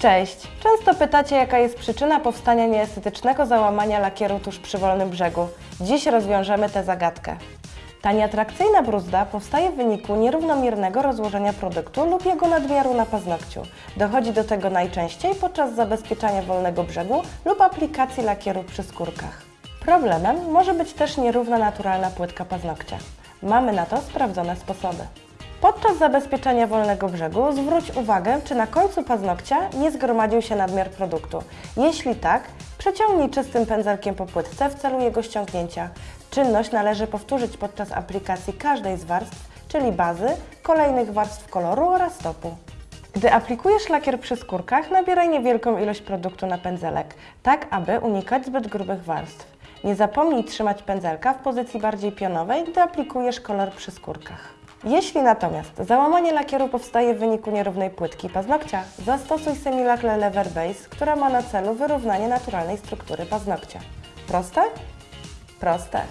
Cześć! Często pytacie, jaka jest przyczyna powstania nieestetycznego załamania lakieru tuż przy wolnym brzegu. Dziś rozwiążemy tę zagadkę. Ta nieatrakcyjna bruzda powstaje w wyniku nierównomiernego rozłożenia produktu lub jego nadmiaru na paznokciu. Dochodzi do tego najczęściej podczas zabezpieczania wolnego brzegu lub aplikacji lakieru przy skórkach. Problemem może być też nierówna naturalna płytka paznokcia. Mamy na to sprawdzone sposoby. Podczas zabezpieczenia wolnego brzegu zwróć uwagę, czy na końcu paznokcia nie zgromadził się nadmiar produktu. Jeśli tak, przeciągnij czystym pędzelkiem po płytce w celu jego ściągnięcia. Czynność należy powtórzyć podczas aplikacji każdej z warstw, czyli bazy, kolejnych warstw koloru oraz stopu. Gdy aplikujesz lakier przy skórkach, nabieraj niewielką ilość produktu na pędzelek, tak aby unikać zbyt grubych warstw. Nie zapomnij trzymać pędzelka w pozycji bardziej pionowej, gdy aplikujesz kolor przy skórkach. Jeśli natomiast załamanie lakieru powstaje w wyniku nierównej płytki paznokcia, zastosuj Semilac Lever Base, która ma na celu wyrównanie naturalnej struktury paznokcia. Proste? Proste.